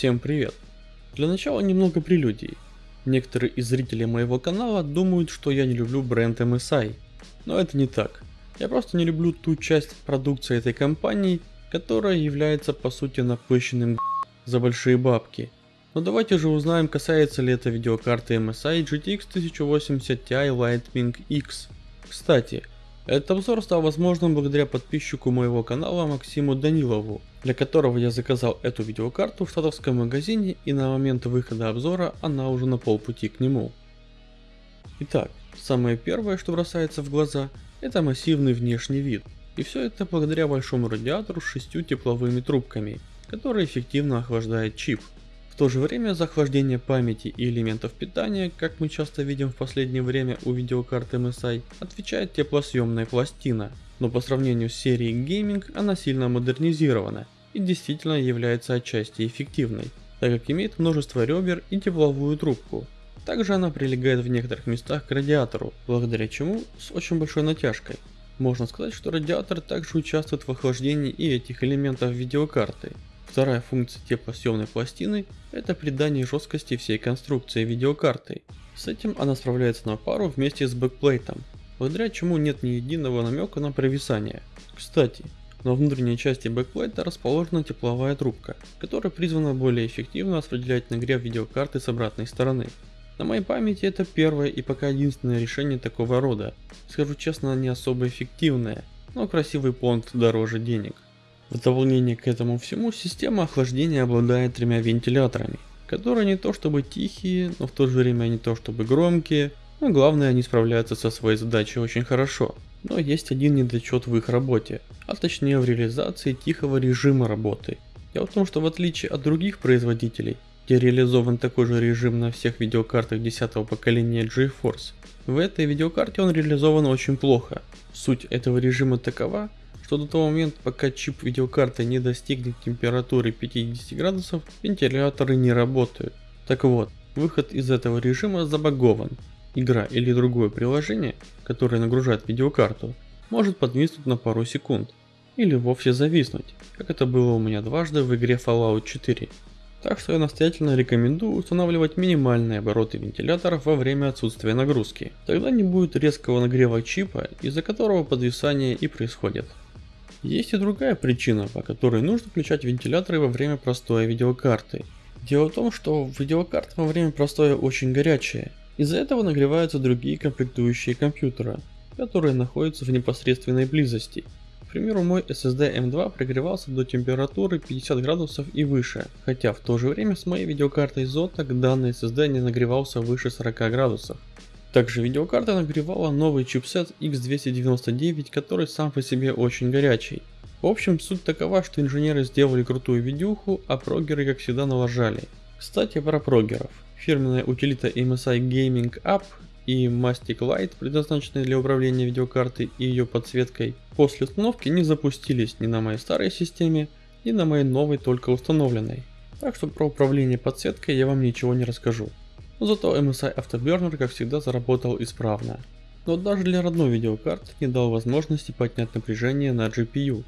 Всем привет! Для начала немного прелюдий. Некоторые из зрителей моего канала думают, что я не люблю бренд MSI, но это не так. Я просто не люблю ту часть продукции этой компании, которая является по сути напыщенным за большие бабки. Но давайте же узнаем, касается ли это видеокарты MSI GTX 1080 Ti Lightning X. Кстати, этот обзор стал возможным благодаря подписчику моего канала Максиму Данилову, для которого я заказал эту видеокарту в штатовском магазине и на момент выхода обзора она уже на полпути к нему. Итак, самое первое, что бросается в глаза, это массивный внешний вид. И все это благодаря большому радиатору с шестью тепловыми трубками, который эффективно охлаждает чип. То же время за охлаждение памяти и элементов питания, как мы часто видим в последнее время у видеокарт MSI, отвечает теплосъемная пластина. Но по сравнению с серией Gaming она сильно модернизирована и действительно является отчасти эффективной, так как имеет множество ребер и тепловую трубку. Также она прилегает в некоторых местах к радиатору, благодаря чему с очень большой натяжкой. Можно сказать, что радиатор также участвует в охлаждении и этих элементов видеокарты. Вторая функция теплосъемной пластины – это придание жесткости всей конструкции видеокарты. С этим она справляется на пару вместе с бэкплейтом, благодаря чему нет ни единого намека на провисание. Кстати, на внутренней части бэкплейта расположена тепловая трубка, которая призвана более эффективно распределять нагрев видеокарты с обратной стороны. На моей памяти это первое и пока единственное решение такого рода. Скажу честно, не особо эффективное, но красивый понт дороже денег. В дополнение к этому всему, система охлаждения обладает тремя вентиляторами, которые не то чтобы тихие, но в то же время не то чтобы громкие, но главное они справляются со своей задачей очень хорошо. Но есть один недочет в их работе, а точнее в реализации тихого режима работы. Дело в том, что в отличие от других производителей, где реализован такой же режим на всех видеокартах 10 поколения GeForce, в этой видеокарте он реализован очень плохо. Суть этого режима такова, что до того момента, пока чип видеокарты не достигнет температуры 50 градусов, вентиляторы не работают. Так вот, выход из этого режима забагован. Игра или другое приложение, которое нагружает видеокарту, может подвиснуть на пару секунд. Или вовсе зависнуть, как это было у меня дважды в игре Fallout 4. Так что я настоятельно рекомендую устанавливать минимальные обороты вентиляторов во время отсутствия нагрузки. Тогда не будет резкого нагрева чипа, из-за которого подвисание и происходит. Есть и другая причина, по которой нужно включать вентиляторы во время простоя видеокарты. Дело в том, что видеокарта во время простоя очень горячая. Из-за этого нагреваются другие комплектующие компьютера, которые находятся в непосредственной близости. К примеру, мой SSD M2 прогревался до температуры 50 градусов и выше, хотя в то же время с моей видеокартой Zotac данный SSD не нагревался выше 40 градусов. Также видеокарта нагревала новый чипсет X299, который сам по себе очень горячий. В общем, суть такова, что инженеры сделали крутую видюху, а прогеры как всегда налажали. Кстати про прогеров. Фирменная утилита MSI Gaming App и Mastic Light, предназначенные для управления видеокартой и ее подсветкой, после установки не запустились ни на моей старой системе, ни на моей новой только установленной. Так что про управление подсветкой я вам ничего не расскажу. Но зато MSI Afterburner как всегда заработал исправно. Но даже для родной видеокарты не дал возможности поднять напряжение на GPU.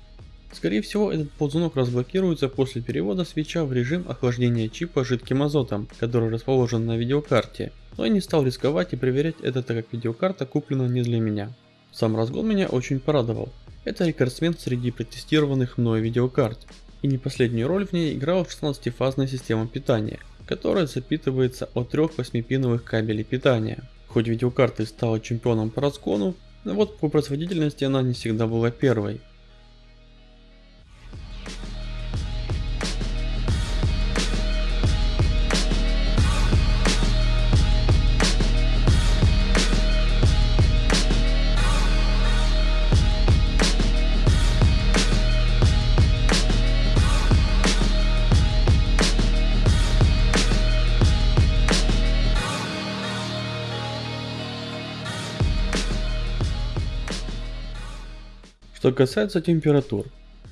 Скорее всего этот ползунок разблокируется после перевода свеча в режим охлаждения чипа жидким азотом, который расположен на видеокарте. Но я не стал рисковать и проверять это, так как видеокарта куплена не для меня. Сам разгон меня очень порадовал. Это рекордсмен среди протестированных мной видеокарт. И не последнюю роль в ней играла 16-фазная система питания, которая запитывается от трех 8-пиновых кабелей питания. Хоть видеокарта стала чемпионом по разгону, но вот по производительности она не всегда была первой. Что касается температур.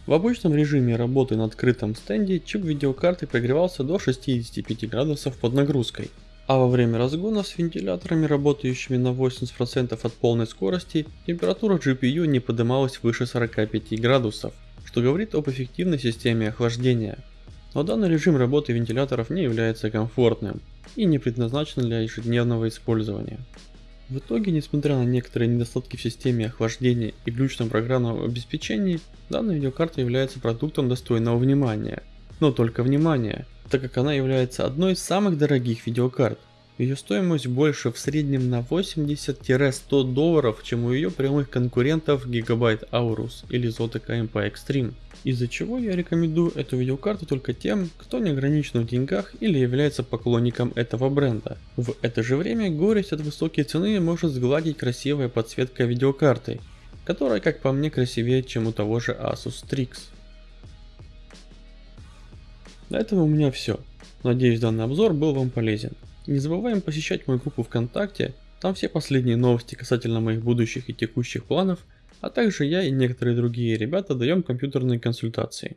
В обычном режиме работы на открытом стенде чип видеокарты прогревался до 65 градусов под нагрузкой, а во время разгона с вентиляторами, работающими на 80% от полной скорости, температура GPU не поднималась выше 45 градусов, что говорит об эффективной системе охлаждения. Но данный режим работы вентиляторов не является комфортным и не предназначен для ежедневного использования. В итоге, несмотря на некоторые недостатки в системе охлаждения и глючном программном обеспечении, данная видеокарта является продуктом достойного внимания. Но только внимания, так как она является одной из самых дорогих видеокарт. Ее стоимость больше в среднем на 80-100 долларов, чем у ее прямых конкурентов Gigabyte Aorus или Zotac MP Extreme. Из-за чего я рекомендую эту видеокарту только тем, кто не ограничен в деньгах или является поклонником этого бренда. В это же время горесть от высокой цены может сгладить красивая подсветка видеокарты, которая как по мне красивее чем у того же Asus Strix. На этом у меня все. Надеюсь данный обзор был вам полезен. Не забываем посещать мою группу ВКонтакте, там все последние новости касательно моих будущих и текущих планов, а также я и некоторые другие ребята даем компьютерные консультации.